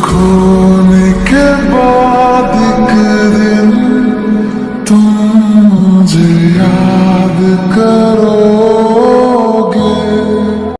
खोने के बाद एक दिन तुम मुझे याद